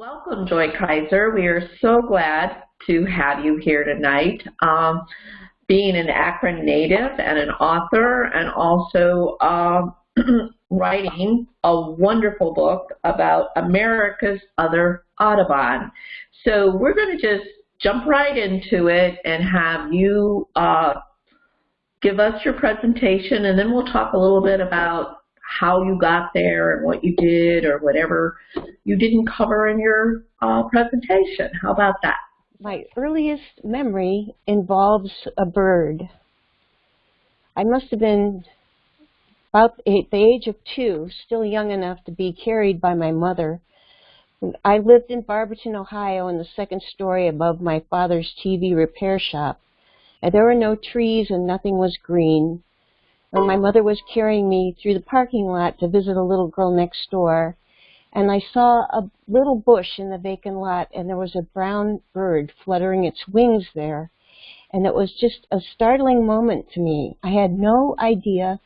welcome, Joy Kiser. We are so glad to have you here tonight. Um, being an Akron native and an author and also um, writing a wonderful book about America's Other Audubon. So we're going to just jump right into it and have you uh, give us your presentation and then we'll talk a little bit about how you got there and what you did or whatever you didn't cover in your uh, presentation. How about that? My earliest memory involves a bird. I must have been about the age of two, still young enough to be carried by my mother. I lived in Barberton, Ohio in the second story above my father's TV repair shop. And there were no trees and nothing was green my mother was carrying me through the parking lot to visit a little girl next door. And I saw a little bush in the vacant lot, and there was a brown bird fluttering its wings there. And it was just a startling moment to me. I had no idea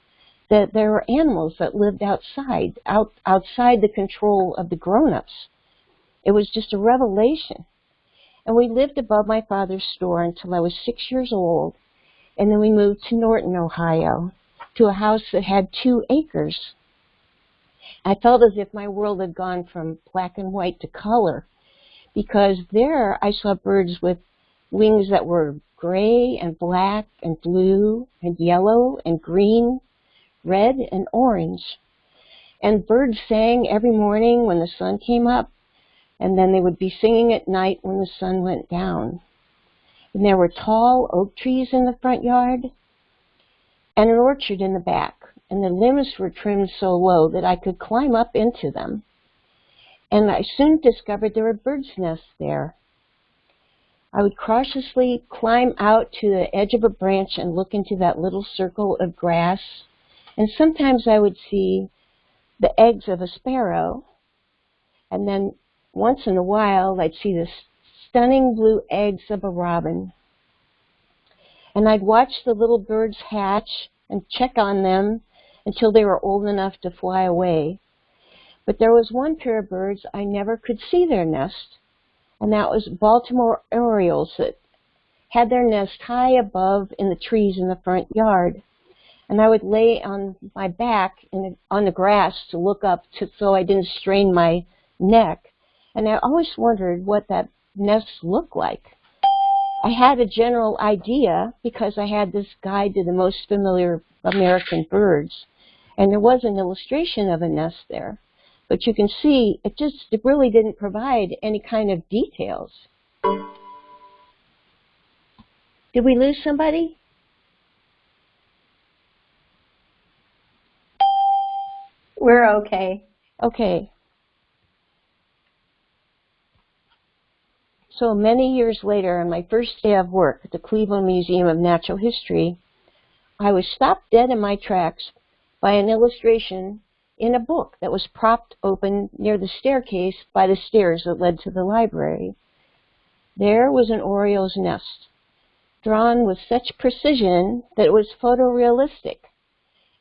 that there were animals that lived outside, out, outside the control of the grown-ups. It was just a revelation. And we lived above my father's store until I was six years old, and then we moved to Norton, Ohio to a house that had two acres. I felt as if my world had gone from black and white to color because there I saw birds with wings that were gray and black and blue and yellow and green, red and orange. And birds sang every morning when the sun came up, and then they would be singing at night when the sun went down. And there were tall oak trees in the front yard, and an orchard in the back, and the limbs were trimmed so low that I could climb up into them. And I soon discovered there were birds' nests there. I would cautiously climb out to the edge of a branch and look into that little circle of grass, and sometimes I would see the eggs of a sparrow, and then once in a while I'd see the stunning blue eggs of a robin and I'd watch the little birds hatch and check on them until they were old enough to fly away. But there was one pair of birds I never could see their nest, and that was Baltimore orioles that had their nest high above in the trees in the front yard. And I would lay on my back the, on the grass to look up to, so I didn't strain my neck. And I always wondered what that nest looked like. I had a general idea because I had this guide to the most familiar American birds. And there was an illustration of a nest there. But you can see it just it really didn't provide any kind of details. Did we lose somebody? We're okay. Okay. So many years later, on my first day of work at the Cleveland Museum of Natural History, I was stopped dead in my tracks by an illustration in a book that was propped open near the staircase by the stairs that led to the library. There was an oriole's nest, drawn with such precision that it was photorealistic,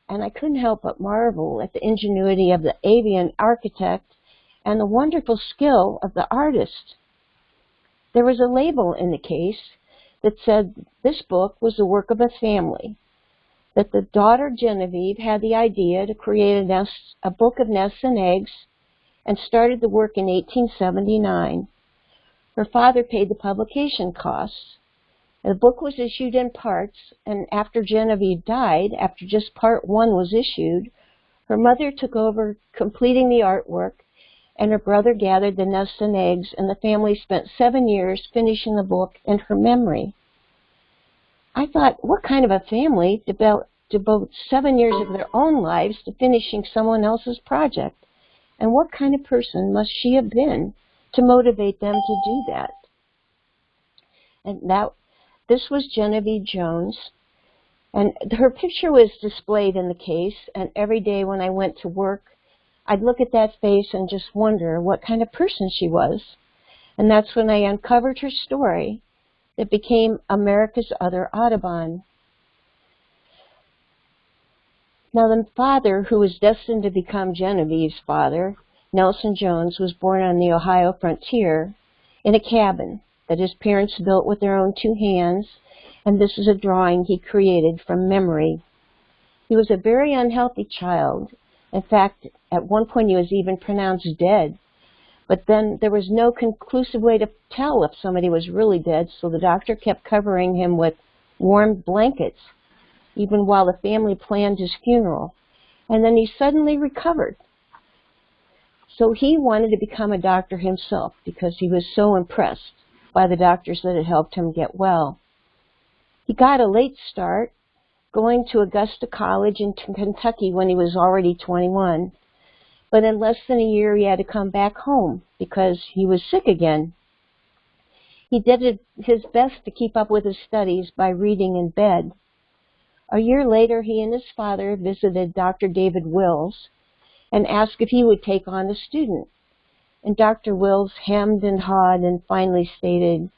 and I couldn't help but marvel at the ingenuity of the avian architect and the wonderful skill of the artist. There was a label in the case that said this book was the work of a family, that the daughter Genevieve had the idea to create a, nest, a book of nests and eggs and started the work in 1879. Her father paid the publication costs. The book was issued in parts, and after Genevieve died, after just part one was issued, her mother took over completing the artwork and her brother gathered the nests and eggs, and the family spent seven years finishing the book in her memory. I thought, what kind of a family devotes seven years of their own lives to finishing someone else's project? And what kind of person must she have been to motivate them to do that? And that, this was Genevieve Jones. And her picture was displayed in the case, and every day when I went to work, I'd look at that face and just wonder what kind of person she was. And that's when I uncovered her story that became America's Other Audubon. Now the father, who was destined to become Genevieve's father, Nelson Jones was born on the Ohio frontier in a cabin that his parents built with their own two hands, and this is a drawing he created from memory. He was a very unhealthy child. In fact, at one point he was even pronounced dead. But then there was no conclusive way to tell if somebody was really dead, so the doctor kept covering him with warm blankets, even while the family planned his funeral. And then he suddenly recovered. So he wanted to become a doctor himself because he was so impressed by the doctors that had helped him get well. He got a late start, going to Augusta College in Kentucky when he was already 21. But in less than a year, he had to come back home because he was sick again. He did his best to keep up with his studies by reading in bed. A year later, he and his father visited Dr. David Wills and asked if he would take on a student. And Dr. Wills hemmed and hawed and finally stated,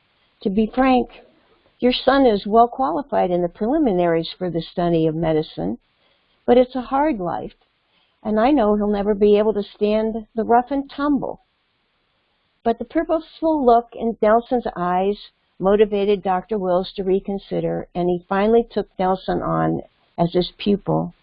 To be frank, your son is well qualified in the preliminaries for the study of medicine, but it's a hard life and I know he'll never be able to stand the rough and tumble. But the purposeful look in Nelson's eyes motivated Dr. Wills to reconsider, and he finally took Nelson on as his pupil.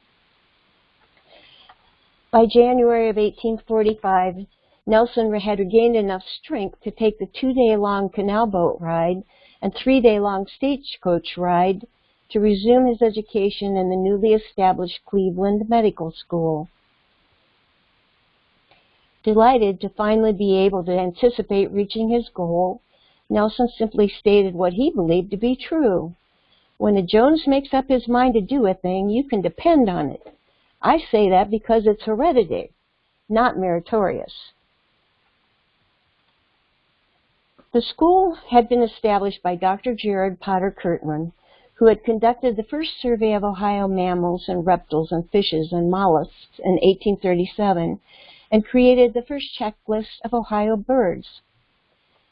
By January of 1845, Nelson had regained enough strength to take the two-day-long canal boat ride and three-day-long stagecoach ride to resume his education in the newly established Cleveland Medical School. Delighted to finally be able to anticipate reaching his goal, Nelson simply stated what he believed to be true. When a Jones makes up his mind to do a thing, you can depend on it. I say that because it's hereditary, not meritorious. The school had been established by Dr. Jared Potter Kirtland, who had conducted the first survey of Ohio mammals and reptiles and fishes and mollusks in 1837 and created the first checklist of Ohio birds.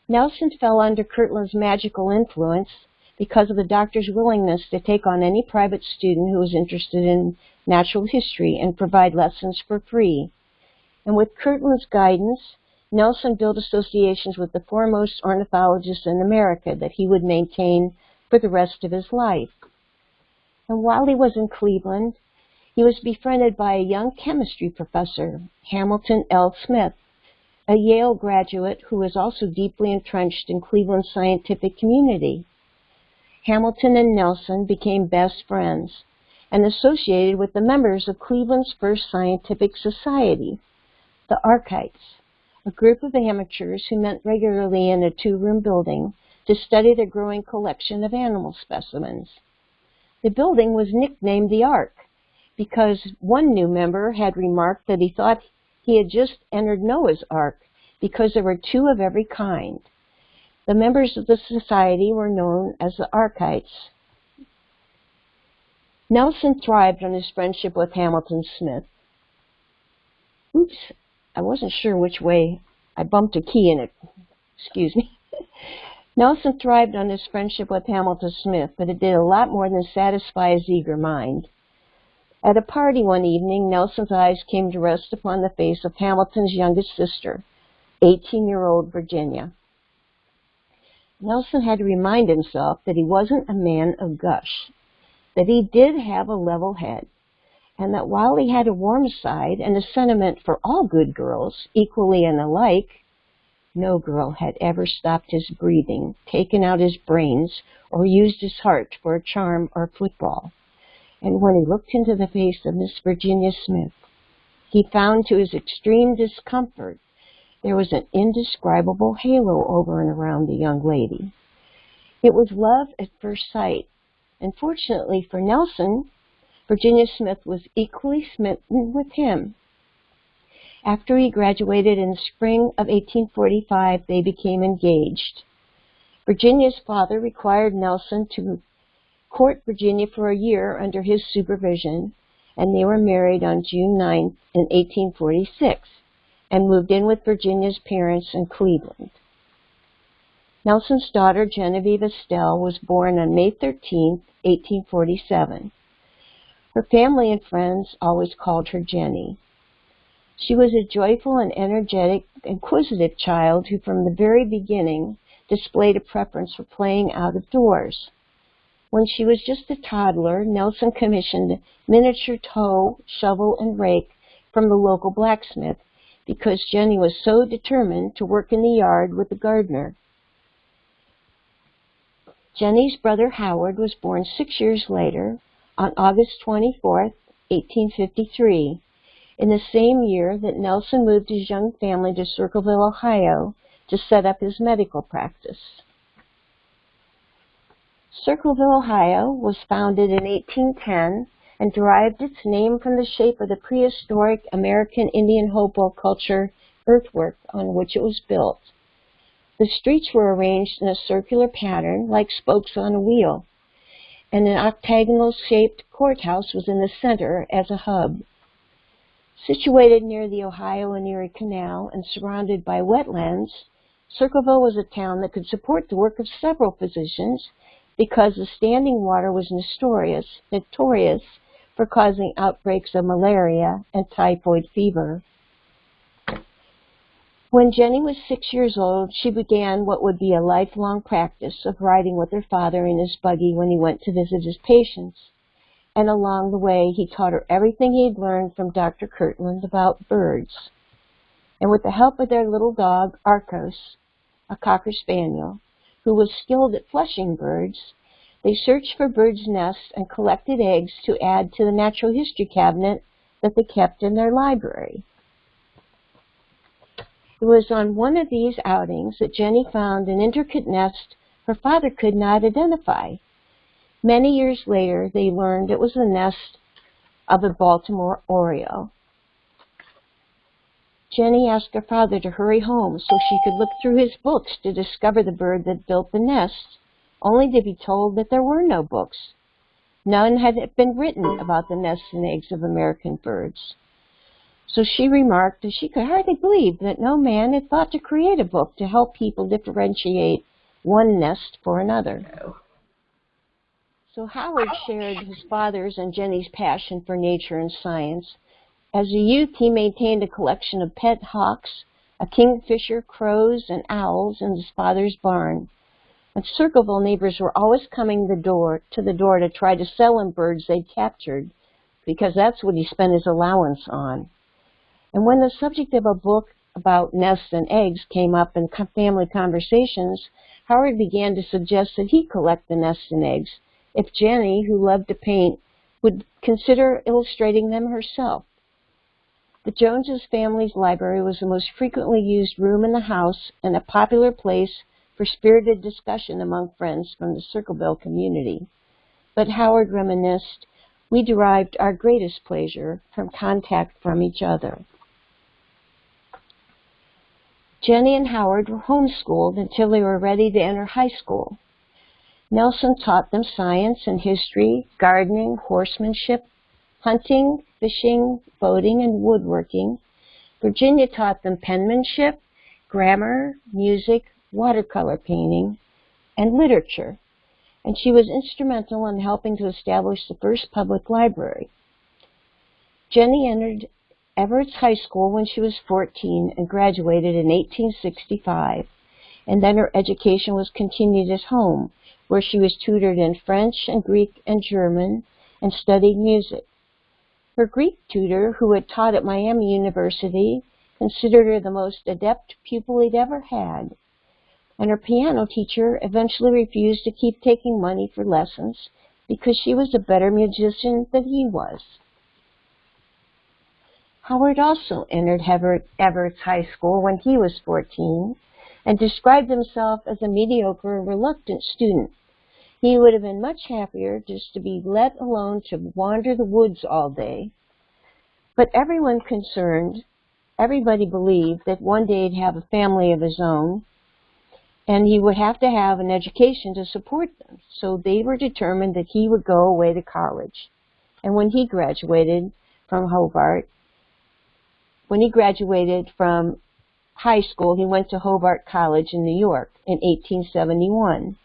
Nelson fell under Kirtland's magical influence because of the doctor's willingness to take on any private student who was interested in natural history and provide lessons for free. And with Kirtland's guidance, Nelson built associations with the foremost ornithologists in America that he would maintain for the rest of his life. And while he was in Cleveland, he was befriended by a young chemistry professor, Hamilton L. Smith, a Yale graduate who was also deeply entrenched in Cleveland's scientific community. Hamilton and Nelson became best friends and associated with the members of Cleveland's first scientific society, the Arkites, a group of amateurs who met regularly in a two-room building to study the growing collection of animal specimens. The building was nicknamed the Ark because one new member had remarked that he thought he had just entered Noah's Ark because there were two of every kind. The members of the society were known as the Arkites. Nelson thrived on his friendship with Hamilton Smith. Oops, I wasn't sure which way I bumped a key in it. Excuse me. Nelson thrived on his friendship with Hamilton Smith, but it did a lot more than satisfy his eager mind. At a party one evening, Nelson's eyes came to rest upon the face of Hamilton's youngest sister, 18-year-old Virginia. Nelson had to remind himself that he wasn't a man of gush, that he did have a level head, and that while he had a warm side and a sentiment for all good girls, equally and alike, no girl had ever stopped his breathing, taken out his brains, or used his heart for a charm or football and when he looked into the face of Miss Virginia Smith, he found to his extreme discomfort there was an indescribable halo over and around the young lady. It was love at first sight, and fortunately for Nelson, Virginia Smith was equally smitten with him. After he graduated in the spring of 1845, they became engaged. Virginia's father required Nelson to court Virginia for a year under his supervision, and they were married on June 9, in 1846, and moved in with Virginia's parents in Cleveland. Nelson's daughter, Genevieve Estelle, was born on May 13, 1847. Her family and friends always called her Jenny. She was a joyful and energetic, inquisitive child who from the very beginning displayed a preference for playing out of doors. When she was just a toddler, Nelson commissioned miniature hoe, shovel, and rake from the local blacksmith because Jenny was so determined to work in the yard with the gardener. Jenny's brother Howard was born six years later on August 24, 1853, in the same year that Nelson moved his young family to Circleville, Ohio to set up his medical practice. Circleville, Ohio was founded in 1810 and derived its name from the shape of the prehistoric American Indian Hopewell culture earthwork on which it was built. The streets were arranged in a circular pattern like spokes on a wheel, and an octagonal shaped courthouse was in the center as a hub. Situated near the Ohio and Erie Canal and surrounded by wetlands, Circleville was a town that could support the work of several physicians because the standing water was notorious, notorious for causing outbreaks of malaria and typhoid fever. When Jenny was six years old, she began what would be a lifelong practice of riding with her father in his buggy when he went to visit his patients. And along the way, he taught her everything he had learned from Dr. Kirtland about birds. And with the help of their little dog, Arcos, a Cocker Spaniel, who was skilled at flushing birds, they searched for birds' nests and collected eggs to add to the natural history cabinet that they kept in their library. It was on one of these outings that Jenny found an intricate nest her father could not identify. Many years later, they learned it was the nest of a Baltimore oriole. Jenny asked her father to hurry home so she could look through his books to discover the bird that built the nest, only to be told that there were no books. None had been written about the nests and eggs of American birds. So she remarked that she could hardly believe that no man had thought to create a book to help people differentiate one nest for another. So Howard shared his father's and Jenny's passion for nature and science as a youth, he maintained a collection of pet hawks, a kingfisher, crows, and owls in his father's barn. And Circleville neighbors were always coming the door, to the door to try to sell him birds they'd captured, because that's what he spent his allowance on. And when the subject of a book about nests and eggs came up in family conversations, Howard began to suggest that he collect the nests and eggs if Jenny, who loved to paint, would consider illustrating them herself. The Joneses family's library was the most frequently used room in the house and a popular place for spirited discussion among friends from the Circleville community. But Howard reminisced, we derived our greatest pleasure from contact from each other. Jenny and Howard were homeschooled until they were ready to enter high school. Nelson taught them science and history, gardening, horsemanship, hunting, fishing, boating, and woodworking. Virginia taught them penmanship, grammar, music, watercolor painting, and literature, and she was instrumental in helping to establish the first public library. Jenny entered Evarts High School when she was 14 and graduated in 1865, and then her education was continued at home, where she was tutored in French and Greek and German and studied music. Her Greek tutor, who had taught at Miami University, considered her the most adept pupil he'd ever had. And her piano teacher eventually refused to keep taking money for lessons because she was a better musician than he was. Howard also entered Evarts High School when he was 14 and described himself as a mediocre reluctant student he would have been much happier just to be let alone to wander the woods all day. But everyone concerned, everybody believed that one day he'd have a family of his own and he would have to have an education to support them. So they were determined that he would go away to college. And when he graduated from Hobart, when he graduated from high school, he went to Hobart College in New York in 1871.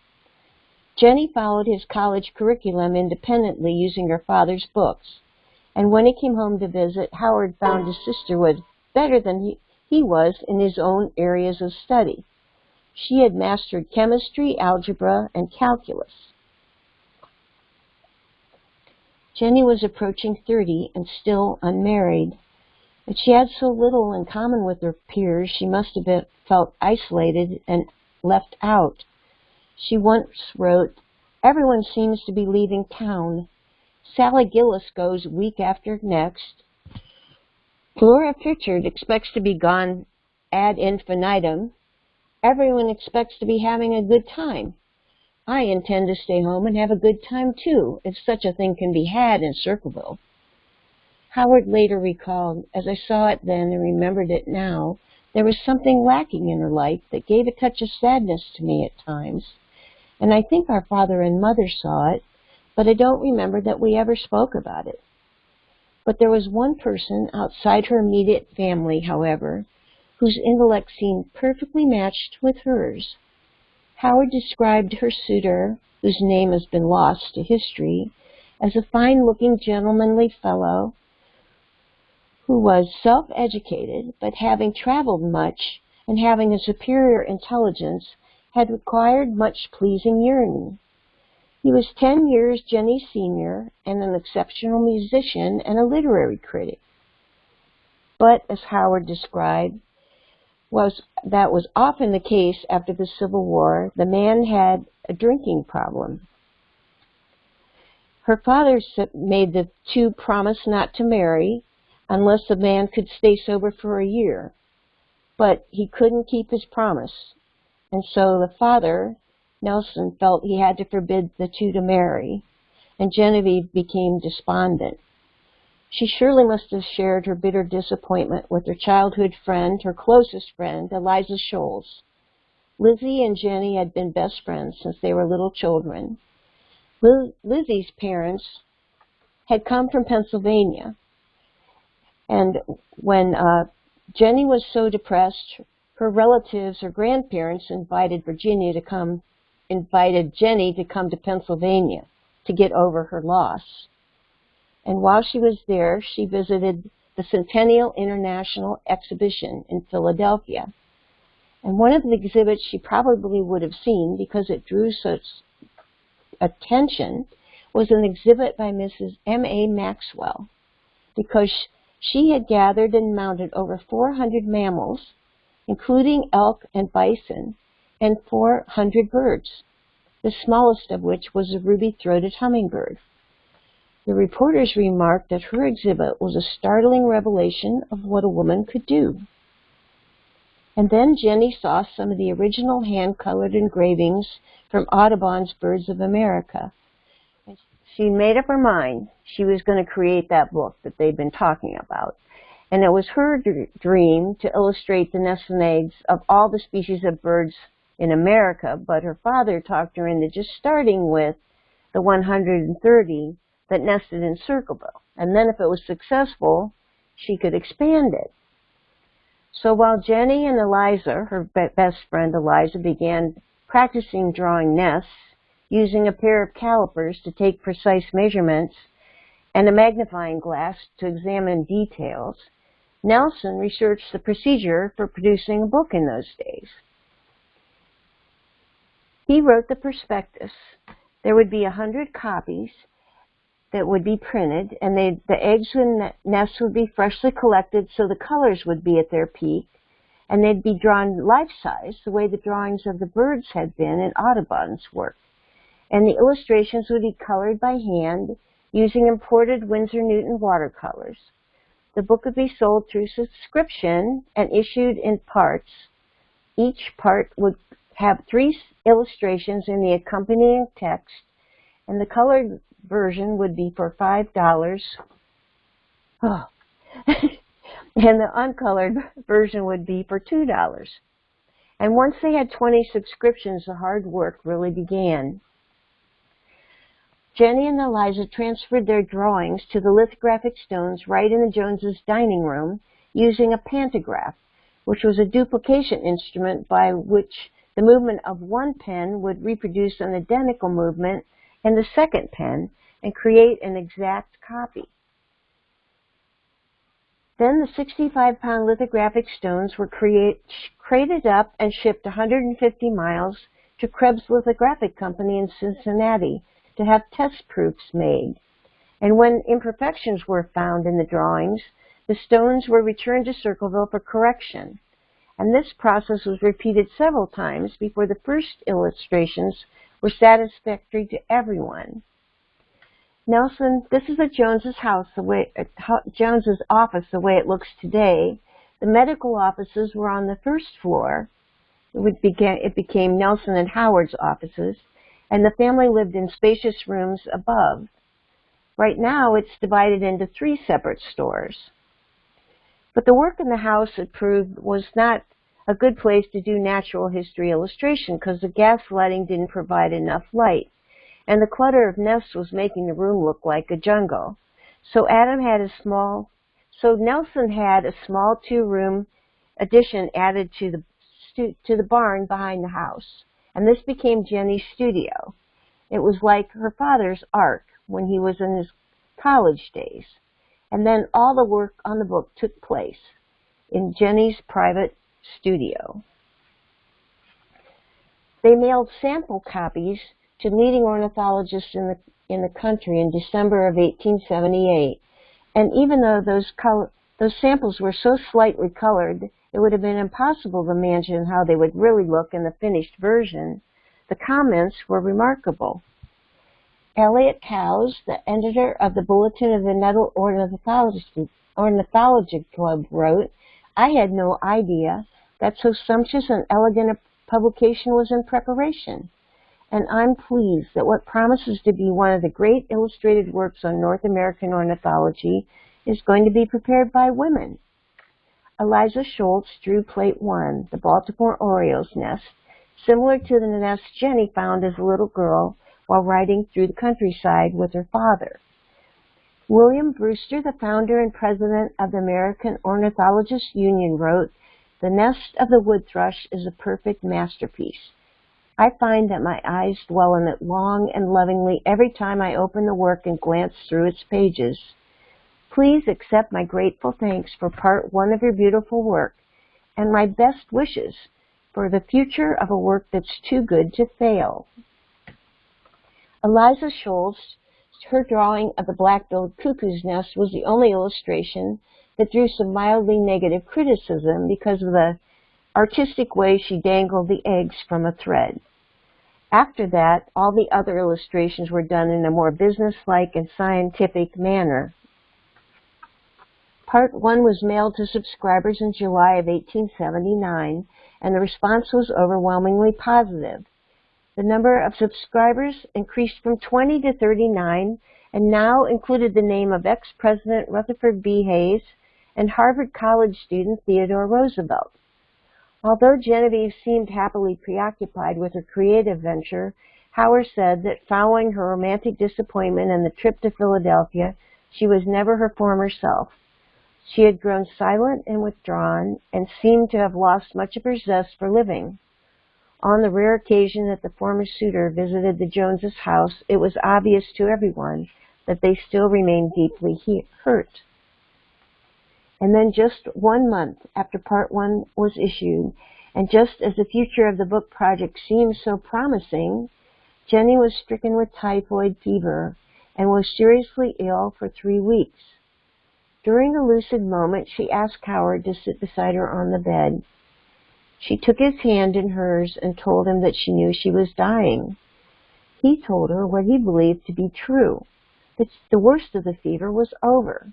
Jenny followed his college curriculum independently using her father's books. And when he came home to visit, Howard found his sister was better than he, he was in his own areas of study. She had mastered chemistry, algebra, and calculus. Jenny was approaching 30 and still unmarried. But she had so little in common with her peers, she must have been, felt isolated and left out. She once wrote, Everyone seems to be leaving town. Sally Gillis goes week after next. Flora Pritchard expects to be gone ad infinitum. Everyone expects to be having a good time. I intend to stay home and have a good time too, if such a thing can be had in Circleville. Howard later recalled, as I saw it then and remembered it now, there was something lacking in her life that gave a touch of sadness to me at times. And I think our father and mother saw it, but I don't remember that we ever spoke about it. But there was one person outside her immediate family, however, whose intellect seemed perfectly matched with hers. Howard described her suitor, whose name has been lost to history, as a fine-looking, gentlemanly fellow who was self-educated, but having traveled much and having a superior intelligence, had acquired much pleasing yearning. He was ten years Jenny's senior and an exceptional musician and a literary critic. But, as Howard described, was that was often the case after the Civil War. The man had a drinking problem. Her father made the two promise not to marry unless the man could stay sober for a year. But he couldn't keep his promise. And so the father, Nelson, felt he had to forbid the two to marry. And Genevieve became despondent. She surely must have shared her bitter disappointment with her childhood friend, her closest friend, Eliza Sholes. Lizzie and Jenny had been best friends since they were little children. Liz Lizzie's parents had come from Pennsylvania, and when uh, Jenny was so depressed, her relatives or grandparents invited Virginia to come, invited Jenny to come to Pennsylvania to get over her loss. And while she was there, she visited the Centennial International Exhibition in Philadelphia. And one of the exhibits she probably would have seen because it drew such attention was an exhibit by Mrs. M.A. Maxwell because she had gathered and mounted over 400 mammals, including elk and bison, and 400 birds, the smallest of which was a ruby-throated hummingbird. The reporters remarked that her exhibit was a startling revelation of what a woman could do. And then Jenny saw some of the original hand-colored engravings from Audubon's Birds of America. She made up her mind she was going to create that book that they'd been talking about. And it was her dream to illustrate the nests and eggs of all the species of birds in America, but her father talked her into just starting with the 130 that nested in Circleville. And then if it was successful, she could expand it. So while Jenny and Eliza, her best friend Eliza, began practicing drawing nests using a pair of calipers to take precise measurements and a magnifying glass to examine details, Nelson researched the procedure for producing a book in those days. He wrote the prospectus. There would be a hundred copies that would be printed, and they, the eggs and nests would be freshly collected so the colors would be at their peak, and they'd be drawn life-size, the way the drawings of the birds had been in Audubon's work. And the illustrations would be colored by hand using imported Winsor Newton watercolors. The book would be sold through subscription and issued in parts. Each part would have three illustrations in the accompanying text, and the colored version would be for five dollars. Oh. and the uncolored version would be for two dollars. And once they had 20 subscriptions, the hard work really began. Jenny and Eliza transferred their drawings to the lithographic stones right in the Joneses' dining room using a pantograph, which was a duplication instrument by which the movement of one pen would reproduce an identical movement in the second pen and create an exact copy. Then the 65-pound lithographic stones were create, crated up and shipped 150 miles to Krebs Lithographic Company in Cincinnati to have test proofs made. And when imperfections were found in the drawings, the stones were returned to Circleville for correction. And this process was repeated several times before the first illustrations were satisfactory to everyone. Nelson, this is the Jones's house, the way uh, Jones's office, the way it looks today. The medical offices were on the first floor. It, it became Nelson and Howard's offices, and the family lived in spacious rooms above. Right now, it's divided into three separate stores. But the work in the house, it proved, was not a good place to do natural history illustration because the gas lighting didn't provide enough light. And the clutter of nests was making the room look like a jungle. So Adam had a small, so Nelson had a small two-room addition added to the to the barn behind the house. And this became Jenny's studio. It was like her father's ark when he was in his college days. And then all the work on the book took place in Jenny's private studio. They mailed sample copies to leading ornithologists in the, in the country in December of 1878. And even though those, color, those samples were so slightly colored, it would have been impossible to imagine how they would really look in the finished version. The comments were remarkable. Elliott Coues, the editor of the Bulletin of the Nuttall Ornithology, Ornithology Club, wrote, I had no idea that so sumptuous and elegant a publication was in preparation. And I'm pleased that what promises to be one of the great illustrated works on North American ornithology is going to be prepared by women. Eliza Schultz drew plate one, the Baltimore Oriole's nest, similar to the nest Jenny found as a little girl while riding through the countryside with her father. William Brewster, the founder and president of the American Ornithologists Union, wrote, The nest of the wood thrush is a perfect masterpiece. I find that my eyes dwell on it long and lovingly every time I open the work and glance through its pages. Please accept my grateful thanks for part one of your beautiful work and my best wishes for the future of a work that's too good to fail. Eliza Schultz, her drawing of the black-billed cuckoo's nest was the only illustration that drew some mildly negative criticism because of the artistic way she dangled the eggs from a thread. After that, all the other illustrations were done in a more businesslike and scientific manner. Part 1 was mailed to subscribers in July of 1879, and the response was overwhelmingly positive. The number of subscribers increased from 20 to 39 and now included the name of ex-President Rutherford B. Hayes and Harvard College student Theodore Roosevelt. Although Genevieve seemed happily preoccupied with her creative venture, Howard said that following her romantic disappointment and the trip to Philadelphia, she was never her former self. She had grown silent and withdrawn and seemed to have lost much of her zest for living. On the rare occasion that the former suitor visited the Joneses' house, it was obvious to everyone that they still remained deeply hurt. And then just one month after part one was issued, and just as the future of the book project seemed so promising, Jenny was stricken with typhoid fever and was seriously ill for three weeks. During a lucid moment, she asked Howard to sit beside her on the bed. She took his hand in hers and told him that she knew she was dying. He told her what he believed to be true, that the worst of the fever was over.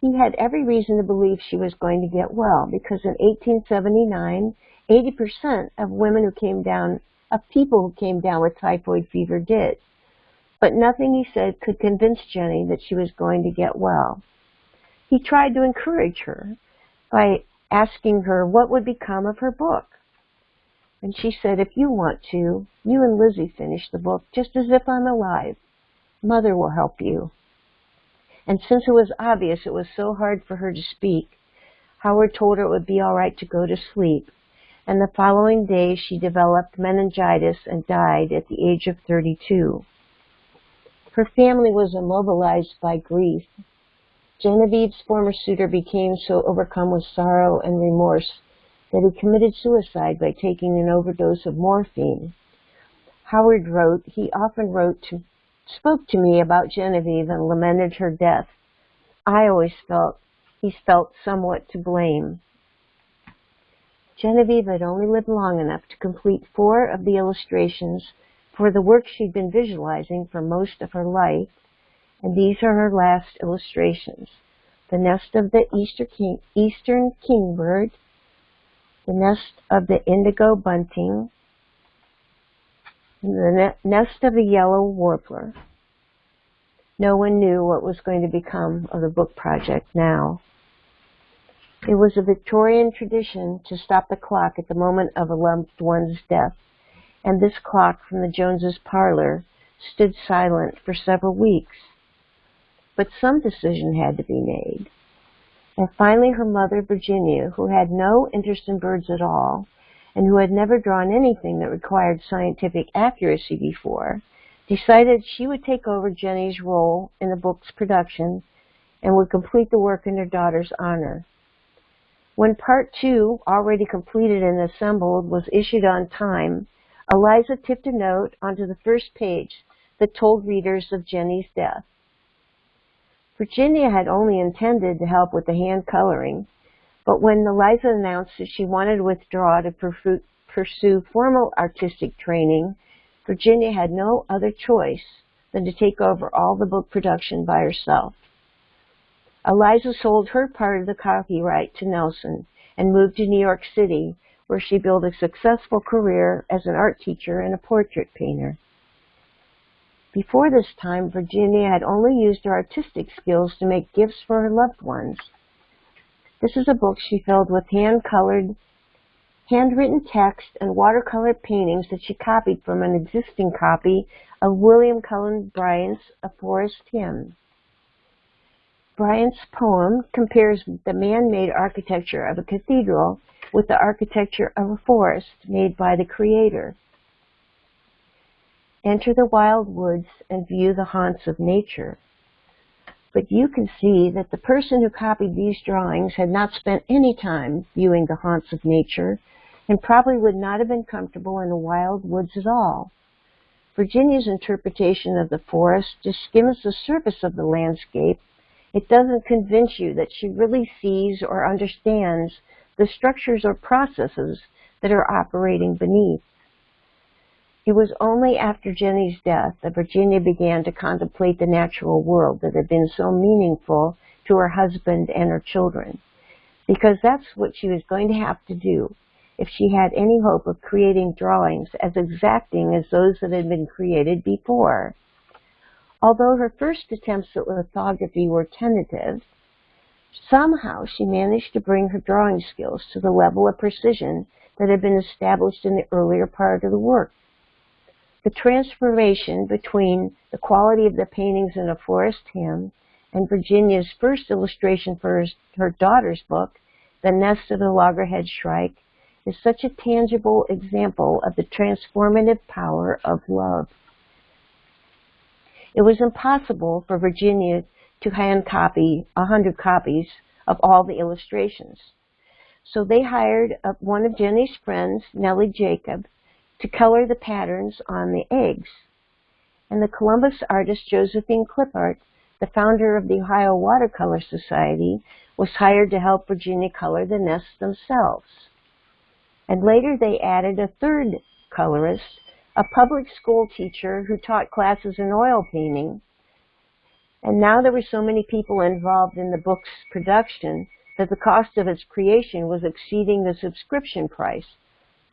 He had every reason to believe she was going to get well because in 1879, 80% of women who came down, of people who came down with typhoid fever did. But nothing he said could convince Jenny that she was going to get well. He tried to encourage her by asking her what would become of her book. And she said, if you want to, you and Lizzie finish the book just as if I'm alive. Mother will help you. And since it was obvious it was so hard for her to speak, Howard told her it would be all right to go to sleep. And the following day she developed meningitis and died at the age of 32. Her family was immobilized by grief. Genevieve's former suitor became so overcome with sorrow and remorse that he committed suicide by taking an overdose of morphine. Howard wrote, he often wrote to, spoke to me about Genevieve and lamented her death. I always felt he felt somewhat to blame. Genevieve had only lived long enough to complete four of the illustrations for the work she'd been visualizing for most of her life, and these are her last illustrations. The nest of the Easter king, eastern kingbird, the nest of the indigo bunting, the nest of the yellow warbler. No one knew what was going to become of the book project now. It was a Victorian tradition to stop the clock at the moment of a loved one's death, and this clock from the Joneses' parlor stood silent for several weeks. But some decision had to be made. And finally her mother, Virginia, who had no interest in birds at all, and who had never drawn anything that required scientific accuracy before, decided she would take over Jenny's role in the book's production and would complete the work in her daughter's honor. When part two, already completed and assembled, was issued on time, Eliza tipped a note onto the first page that told readers of Jenny's death. Virginia had only intended to help with the hand coloring, but when Eliza announced that she wanted to withdraw to pursue formal artistic training, Virginia had no other choice than to take over all the book production by herself. Eliza sold her part of the copyright to Nelson and moved to New York City, where she built a successful career as an art teacher and a portrait painter. Before this time, Virginia had only used her artistic skills to make gifts for her loved ones. This is a book she filled with hand-colored, handwritten text and watercolor paintings that she copied from an existing copy of William Cullen Bryant's A Forest Hymn. Bryant's poem compares the man-made architecture of a cathedral with the architecture of a forest made by the Creator. Enter the wild woods and view the haunts of nature. But you can see that the person who copied these drawings had not spent any time viewing the haunts of nature and probably would not have been comfortable in the wild woods at all. Virginia's interpretation of the forest just skims the surface of the landscape. It doesn't convince you that she really sees or understands the structures or processes that are operating beneath. It was only after Jenny's death that Virginia began to contemplate the natural world that had been so meaningful to her husband and her children, because that's what she was going to have to do if she had any hope of creating drawings as exacting as those that had been created before. Although her first attempts at lithography were tentative, somehow she managed to bring her drawing skills to the level of precision that had been established in the earlier part of the work. The transformation between the quality of the paintings in A Forest Hymn and Virginia's first illustration for her, her daughter's book, The Nest of the Loggerhead Shrike, is such a tangible example of the transformative power of love. It was impossible for Virginia to hand copy a hundred copies of all the illustrations. So they hired uh, one of Jenny's friends, Nellie Jacob, to color the patterns on the eggs. And the Columbus artist Josephine Klippart, the founder of the Ohio Watercolor Society, was hired to help Virginia color the nests themselves. And later they added a third colorist, a public school teacher who taught classes in oil painting. And now there were so many people involved in the book's production that the cost of its creation was exceeding the subscription price.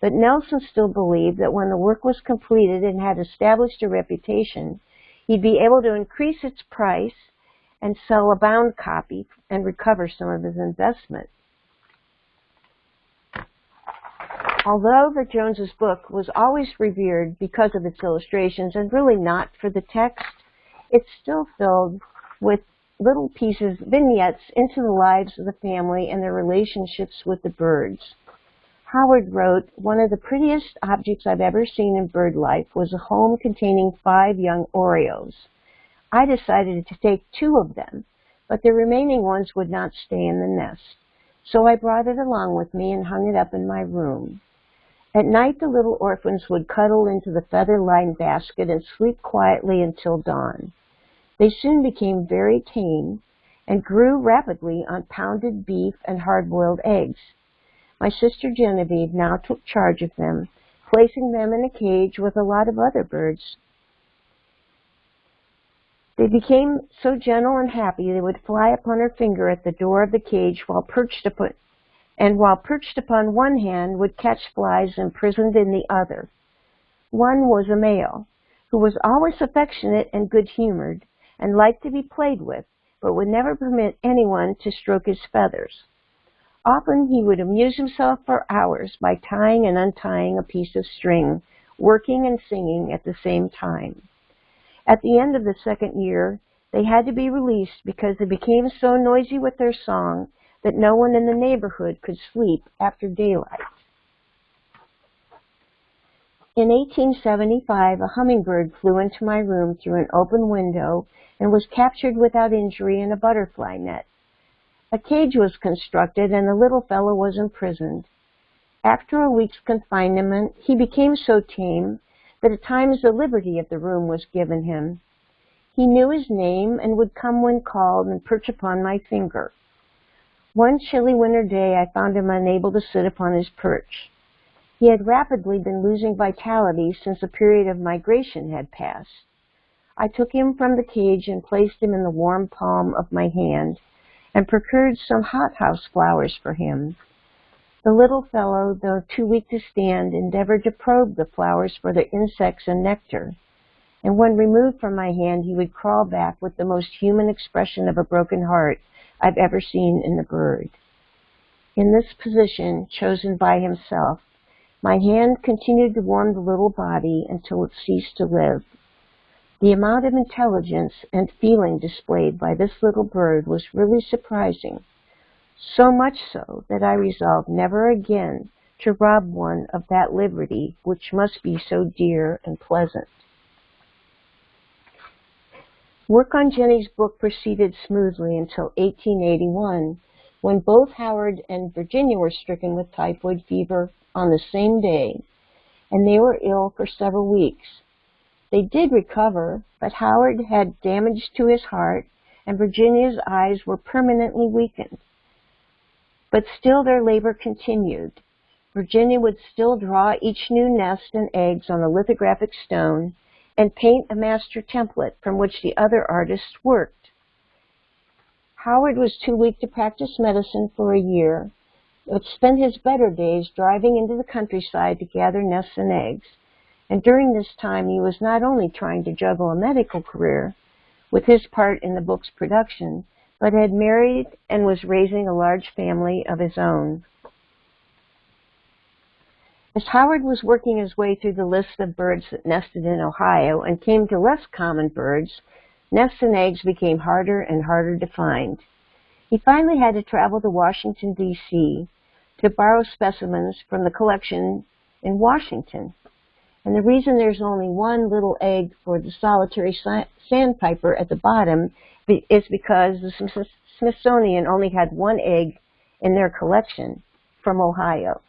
But Nelson still believed that when the work was completed and had established a reputation, he'd be able to increase its price and sell a bound copy and recover some of his investment. Although the Joneses book was always revered because of its illustrations and really not for the text, it's still filled with little pieces, vignettes into the lives of the family and their relationships with the birds. Howard wrote, one of the prettiest objects I've ever seen in bird life was a home containing five young orioles. I decided to take two of them, but the remaining ones would not stay in the nest. So I brought it along with me and hung it up in my room. At night, the little orphans would cuddle into the feather-lined basket and sleep quietly until dawn. They soon became very tame and grew rapidly on pounded beef and hard-boiled eggs. My sister Genevieve now took charge of them, placing them in a cage with a lot of other birds. They became so gentle and happy they would fly upon her finger at the door of the cage while perched upon and while perched upon one hand would catch flies imprisoned in the other. One was a male, who was always affectionate and good-humored, and liked to be played with, but would never permit anyone to stroke his feathers. Often he would amuse himself for hours by tying and untying a piece of string, working and singing at the same time. At the end of the second year, they had to be released because they became so noisy with their song that no one in the neighborhood could sleep after daylight. In 1875, a hummingbird flew into my room through an open window and was captured without injury in a butterfly net. A cage was constructed and the little fellow was imprisoned. After a week's confinement, he became so tame that at times the liberty of the room was given him. He knew his name and would come when called and perch upon my finger. One chilly winter day I found him unable to sit upon his perch. He had rapidly been losing vitality since a period of migration had passed. I took him from the cage and placed him in the warm palm of my hand and procured some hothouse flowers for him. The little fellow, though too weak to stand, endeavored to probe the flowers for their insects and nectar, and when removed from my hand he would crawl back with the most human expression of a broken heart I've ever seen in a bird. In this position, chosen by himself, my hand continued to warm the little body until it ceased to live. The amount of intelligence and feeling displayed by this little bird was really surprising, so much so that I resolved never again to rob one of that liberty which must be so dear and pleasant. Work on Jenny's book proceeded smoothly until 1881, when both Howard and Virginia were stricken with typhoid fever on the same day, and they were ill for several weeks. They did recover, but Howard had damage to his heart and Virginia's eyes were permanently weakened. But still their labor continued. Virginia would still draw each new nest and eggs on a lithographic stone and paint a master template from which the other artists worked. Howard was too weak to practice medicine for a year, but spent his better days driving into the countryside to gather nests and eggs. And during this time, he was not only trying to juggle a medical career with his part in the book's production, but had married and was raising a large family of his own. As Howard was working his way through the list of birds that nested in Ohio and came to less common birds, nests and eggs became harder and harder to find. He finally had to travel to Washington, D.C. to borrow specimens from the collection in Washington. And the reason there's only one little egg for the solitary sandpiper at the bottom is because the Smithsonian only had one egg in their collection from Ohio.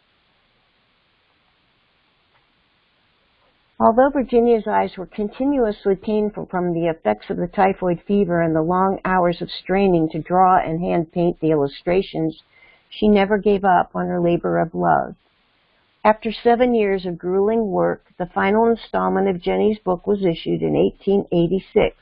Although Virginia's eyes were continuously painful from the effects of the typhoid fever and the long hours of straining to draw and hand paint the illustrations, she never gave up on her labor of love. After seven years of grueling work, the final installment of Jenny's book was issued in 1886.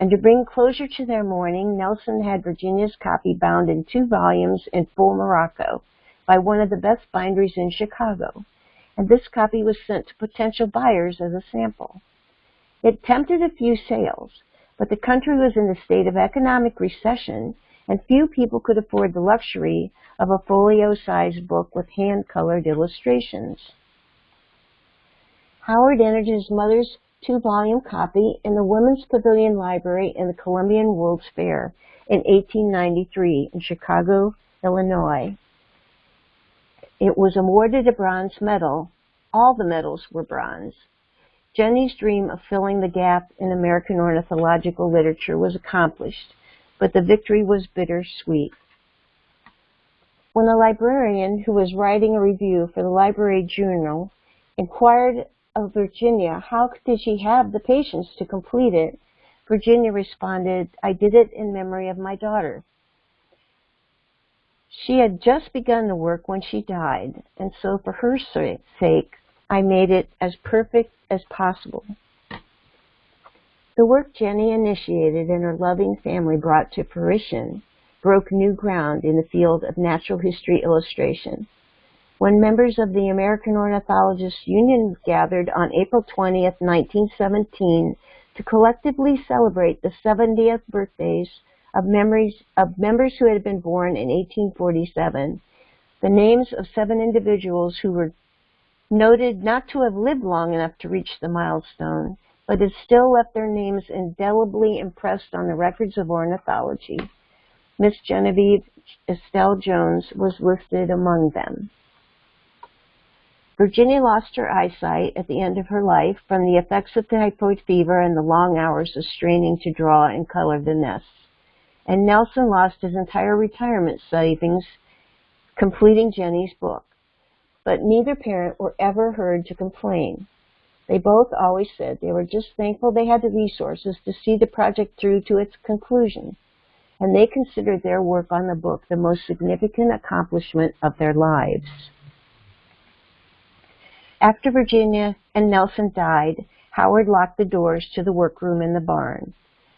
And to bring closure to their mourning, Nelson had Virginia's copy bound in two volumes in full morocco by one of the best binderies in Chicago. And this copy was sent to potential buyers as a sample. It tempted a few sales, but the country was in a state of economic recession and few people could afford the luxury of a folio-sized book with hand-colored illustrations. Howard entered his mother's two-volume copy in the Women's Pavilion Library in the Columbian World's Fair in 1893 in Chicago, Illinois. It was awarded a bronze medal. All the medals were bronze. Jenny's dream of filling the gap in American ornithological literature was accomplished but the victory was bittersweet. When a librarian who was writing a review for the library journal inquired of Virginia how did she have the patience to complete it, Virginia responded, I did it in memory of my daughter. She had just begun the work when she died, and so for her sake, I made it as perfect as possible. The work Jenny initiated and her loving family brought to fruition broke new ground in the field of natural history illustration. When members of the American Ornithologists Union gathered on April 20, 1917, to collectively celebrate the 70th birthdays of, memories, of members who had been born in 1847, the names of seven individuals who were noted not to have lived long enough to reach the milestone, but had still left their names indelibly impressed on the records of ornithology. Miss Genevieve Estelle Jones was listed among them. Virginia lost her eyesight at the end of her life from the effects of typhoid fever and the long hours of straining to draw and color the nests and Nelson lost his entire retirement savings completing Jenny's book. But neither parent were ever heard to complain. They both always said they were just thankful they had the resources to see the project through to its conclusion, and they considered their work on the book the most significant accomplishment of their lives. After Virginia and Nelson died, Howard locked the doors to the workroom in the barn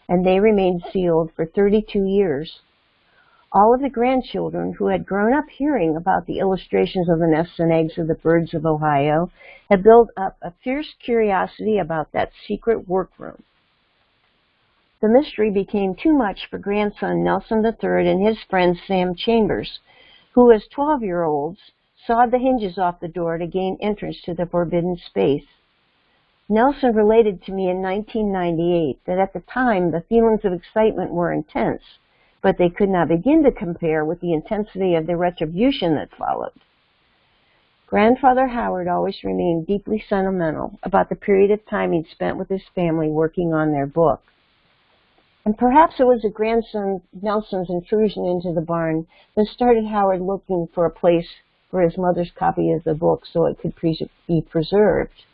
and they remained sealed for 32 years. All of the grandchildren who had grown up hearing about the illustrations of the nests and eggs of the birds of Ohio had built up a fierce curiosity about that secret workroom. The mystery became too much for grandson Nelson III and his friend Sam Chambers, who as 12-year-olds sawed the hinges off the door to gain entrance to the forbidden space. Nelson related to me in 1998 that at the time the feelings of excitement were intense, but they could not begin to compare with the intensity of the retribution that followed. Grandfather Howard always remained deeply sentimental about the period of time he'd spent with his family working on their book. And perhaps it was a grandson Nelson's intrusion into the barn that started Howard looking for a place for his mother's copy of the book so it could be preserved.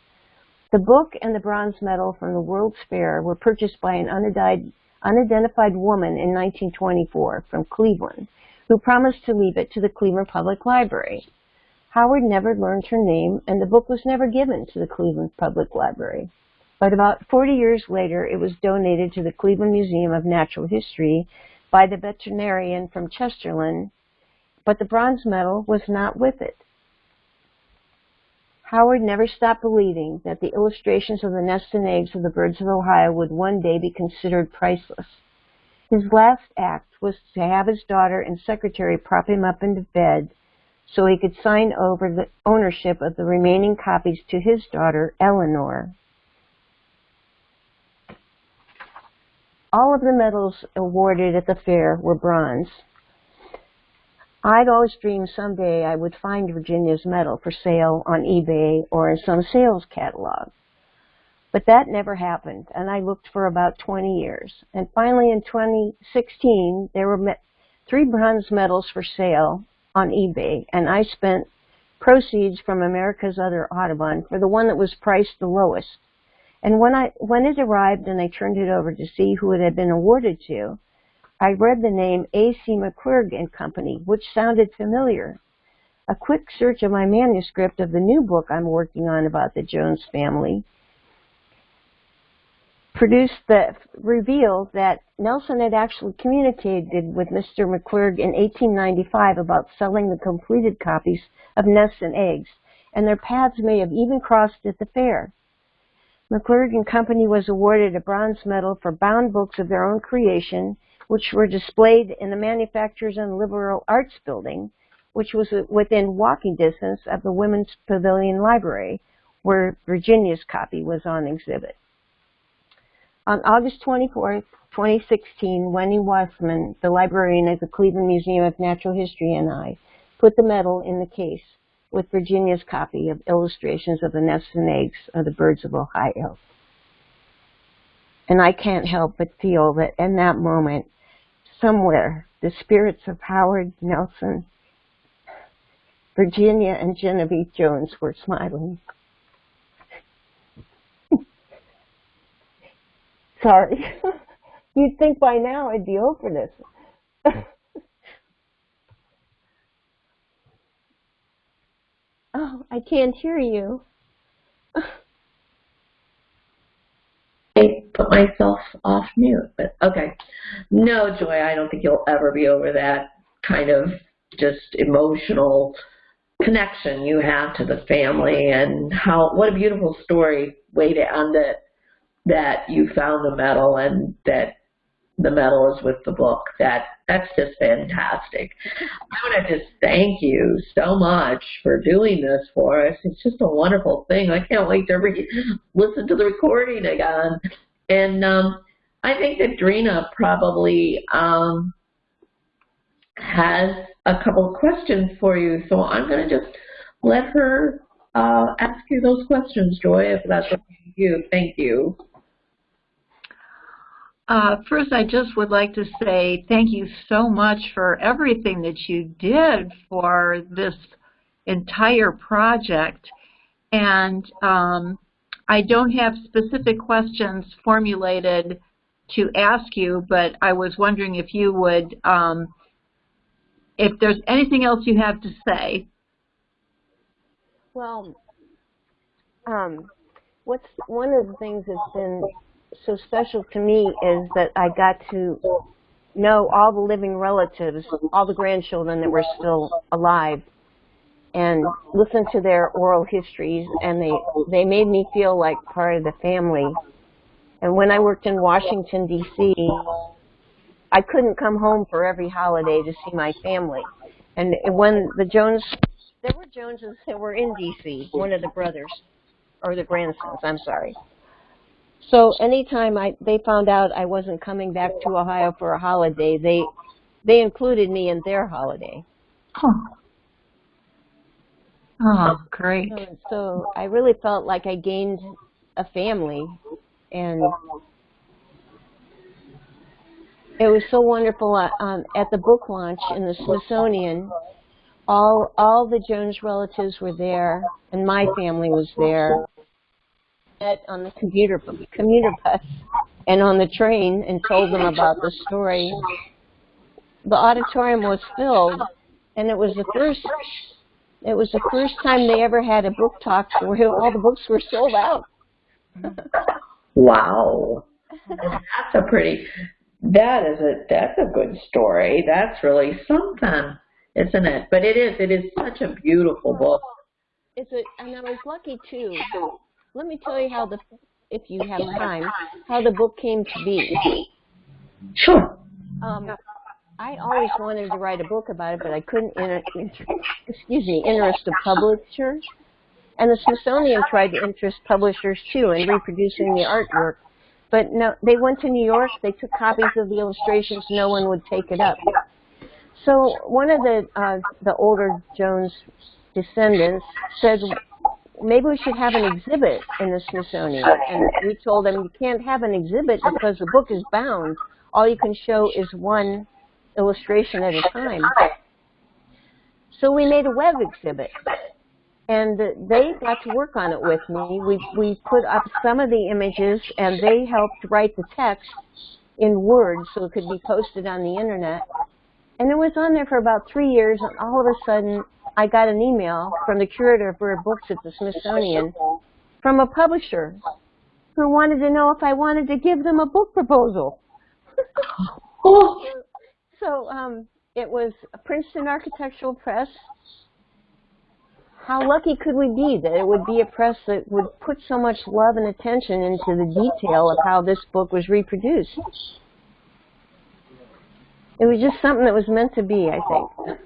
The book and the bronze medal from the World's Fair were purchased by an unidentified woman in 1924 from Cleveland, who promised to leave it to the Cleveland Public Library. Howard never learned her name, and the book was never given to the Cleveland Public Library. But about 40 years later, it was donated to the Cleveland Museum of Natural History by the veterinarian from Chesterland, but the bronze medal was not with it. Howard never stopped believing that the illustrations of the nests and eggs of the birds of Ohio would one day be considered priceless. His last act was to have his daughter and secretary prop him up into bed so he could sign over the ownership of the remaining copies to his daughter, Eleanor. All of the medals awarded at the fair were bronze. I'd always dreamed someday I would find Virginia's medal for sale on eBay or in some sales catalog. But that never happened, and I looked for about 20 years. And finally in 2016, there were three bronze medals for sale on eBay, and I spent proceeds from America's Other Audubon for the one that was priced the lowest. And when I when it arrived and I turned it over to see who it had been awarded to, I read the name A.C. McClurg and Company, which sounded familiar. A quick search of my manuscript of the new book I'm working on about the Jones family produced the revealed that Nelson had actually communicated with Mr. McClurg in 1895 about selling the completed copies of Nests and Eggs, and their paths may have even crossed at the fair. McClurg and Company was awarded a bronze medal for bound books of their own creation which were displayed in the Manufacturers and Liberal Arts Building, which was within walking distance of the Women's Pavilion Library, where Virginia's copy was on exhibit. On August 24, 2016, Wendy Wasman, the librarian at the Cleveland Museum of Natural History, and I put the medal in the case with Virginia's copy of illustrations of the nests and eggs of the birds of Ohio. And I can't help but feel that in that moment, somewhere, the spirits of Howard Nelson, Virginia, and Genevieve Jones were smiling. Sorry. You'd think by now I'd be over this. oh, I can't hear you. Put myself off mute, but okay. No, Joy, I don't think you'll ever be over that kind of just emotional connection you have to the family and how what a beautiful story way to end it that you found the medal and that the medal is with the book. That that's just fantastic. I want to just thank you so much for doing this for us. It's just a wonderful thing. I can't wait to re- listen to the recording again. And um, I think that Drina probably um, has a couple of questions for you. So I'm going to just let her uh, ask you those questions, Joy, if that's okay with you. Thank you. Uh, first, I just would like to say thank you so much for everything that you did for this entire project. And um, I don't have specific questions formulated to ask you, but I was wondering if you would, um, if there's anything else you have to say. Well, um, what's one of the things that's been so special to me is that I got to know all the living relatives, all the grandchildren that were still alive, and listen to their oral histories, and they they made me feel like part of the family. And when I worked in Washington D.C., I couldn't come home for every holiday to see my family. And when the Jones, there were Joneses that were in D.C., one of the brothers, or the grandsons, I'm sorry. So anytime I they found out I wasn't coming back to Ohio for a holiday, they they included me in their holiday. Oh, oh great. So, so I really felt like I gained a family, and it was so wonderful. Uh, um, at the book launch in the Smithsonian, all all the Jones relatives were there, and my family was there met on the commuter commuter bus and on the train and told them about the story. The auditorium was filled, and it was the first it was the first time they ever had a book talk where all the books were sold out. wow, that's a pretty. That is a that's a good story. That's really something, isn't it? But it is it is such a beautiful book. It's a and I was lucky too let me tell you how the, if you have time, how the book came to be. Sure. Um, I always wanted to write a book about it, but I couldn't, inter, inter, excuse me, interest a publisher. And the Smithsonian tried to interest publishers too in reproducing the artwork. But no, they went to New York, they took copies of the illustrations, no one would take it up. So one of the, uh, the older Jones descendants said, maybe we should have an exhibit in the Smithsonian. And we told them you can't have an exhibit because the book is bound. All you can show is one illustration at a time. So we made a web exhibit. And they got to work on it with me. We, we put up some of the images and they helped write the text in Word so it could be posted on the internet. And it was on there for about three years and all of a sudden I got an email from the curator of rare books at the Smithsonian from a publisher who wanted to know if I wanted to give them a book proposal. oh. So um, it was Princeton Architectural Press. How lucky could we be that it would be a press that would put so much love and attention into the detail of how this book was reproduced? It was just something that was meant to be, I think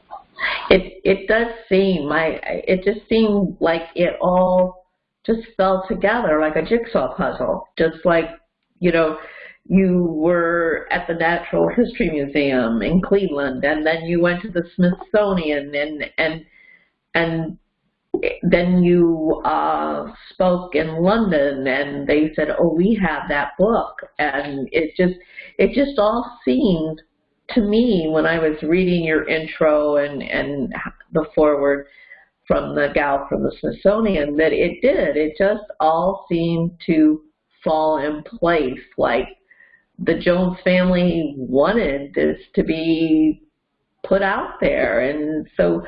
it it does seem my it just seemed like it all just fell together like a jigsaw puzzle just like you know you were at the Natural History Museum in Cleveland and then you went to the Smithsonian and and and then you uh, spoke in London and they said, oh, we have that book. And it just, it just all seemed to me, when I was reading your intro and, and the foreword from the gal from the Smithsonian, that it did. It just all seemed to fall in place. Like the Jones family wanted this to be put out there. And so,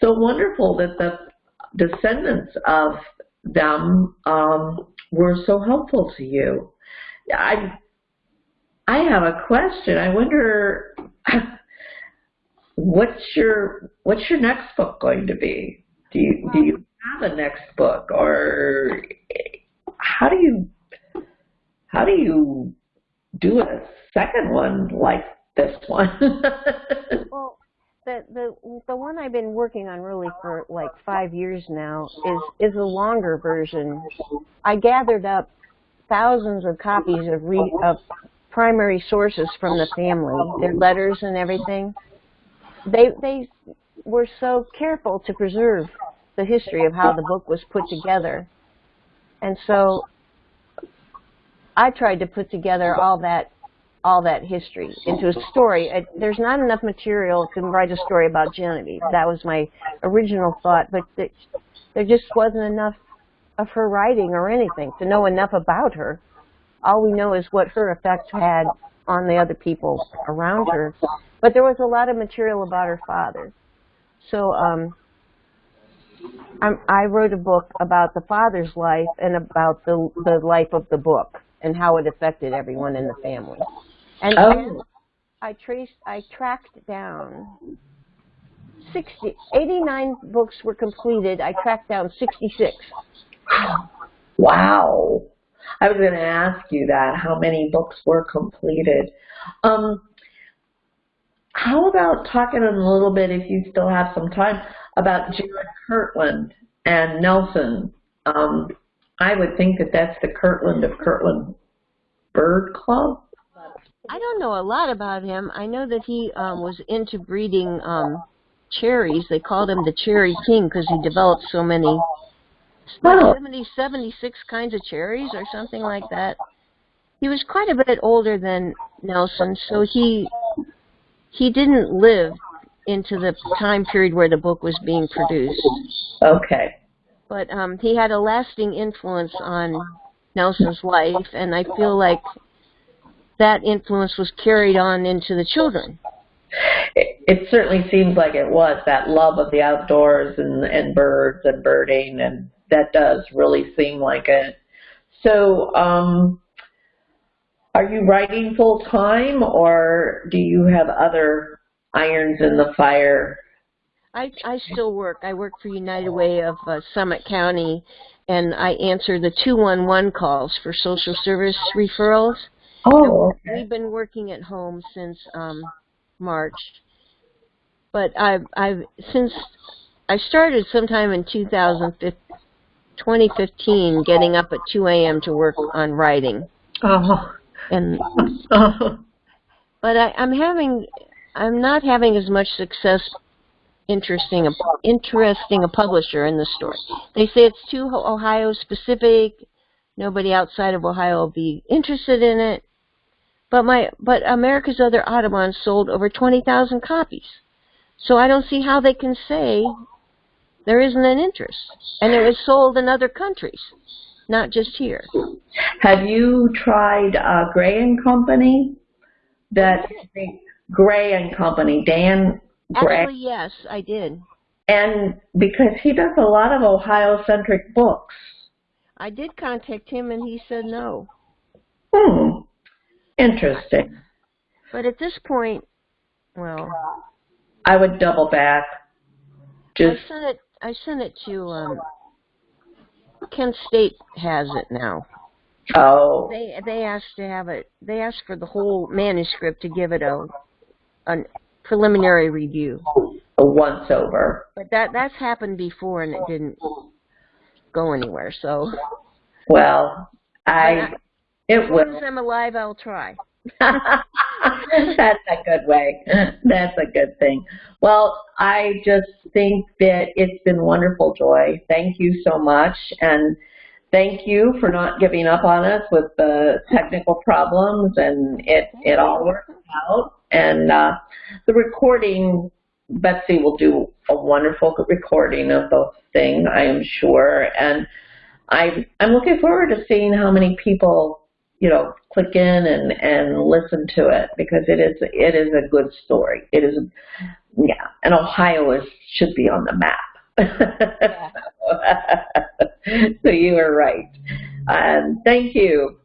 so wonderful that the descendants of them um, were so helpful to you. I, I have a question. I wonder, what's your what's your next book going to be? Do you do you have a next book, or how do you how do you do a second one like this one? well, the the the one I've been working on really for like five years now is is a longer version. I gathered up thousands of copies of re, of primary sources from the family, their letters and everything. They they were so careful to preserve the history of how the book was put together, and so I tried to put together all that all that history into a story. It, there's not enough material to write a story about Genevieve. That was my original thought, but it, there just wasn't enough of her writing or anything to know enough about her. All we know is what her effect had on the other people around her. But there was a lot of material about her father. So um, I wrote a book about the father's life and about the, the life of the book and how it affected everyone in the family. And, Oh. I traced, I tracked down 60, 89 books were completed. I tracked down 66. wow. I was going to ask you that. How many books were completed? Um, how about talking a little bit, if you still have some time, about Jared Kirtland and Nelson? Um, I would think that that's the Kirtland of Kirtland Bird Club. I don't know a lot about him. I know that he um, was into breeding um, cherries. They called him the Cherry King because he developed so many, Oh. 70, 76 kinds of cherries or something like that. He was quite a bit older than Nelson, so he he didn't live into the time period where the book was being produced. Okay. But um, he had a lasting influence on Nelson's life, and I feel like that influence was carried on into the children. It, it certainly seems like it was that love of the outdoors and, and birds and birding, and that does really seem like it. So, um, are you writing full time, or do you have other irons in the fire? I, I still work. I work for United Way of uh, Summit County, and I answer the 211 calls for social service referrals. Oh, okay. We've been working at home since um, March, but I've I've since I started sometime in 2015, 2015, getting up at 2 a.m. to work on writing, Oh. and oh. but I, I'm having I'm not having as much success interesting a, interesting a publisher in the story. They say it's too Ohio specific. Nobody outside of Ohio will be interested in it. But my but America's Other Audubon sold over 20,000 copies. So I don't see how they can say there isn't an interest. And it was sold in other countries, not just here. Have you tried uh, Gray and Company? That Gray and Company, Dan Gray, Actually, yes, I did. and because he does a lot of Ohio-centric books. I did contact him and he said no. Hmm. Interesting. But at this point, well, I would double back. Just I sent it. I sent it to um, Kent State has it now. oh, They they asked to have it. They asked for the whole manuscript to give it a a preliminary review. a once over. But that that's happened before and it didn't go anywhere. So Well, I it as long will. as I'm alive, I'll try. That's a good way. That's a good thing. Well, I just think that it's been wonderful, Joy. Thank you so much. And thank you for not giving up on us with the technical problems and it, it all worked out. And uh, the recording, Betsy will do a wonderful recording of the thing, I am sure. And I, I'm looking forward to seeing how many people, you know, click in and, and listen to it because it is it is a good story. It is, yeah, and Ohio is should be on the map. Yeah. so you are right. Um, thank you.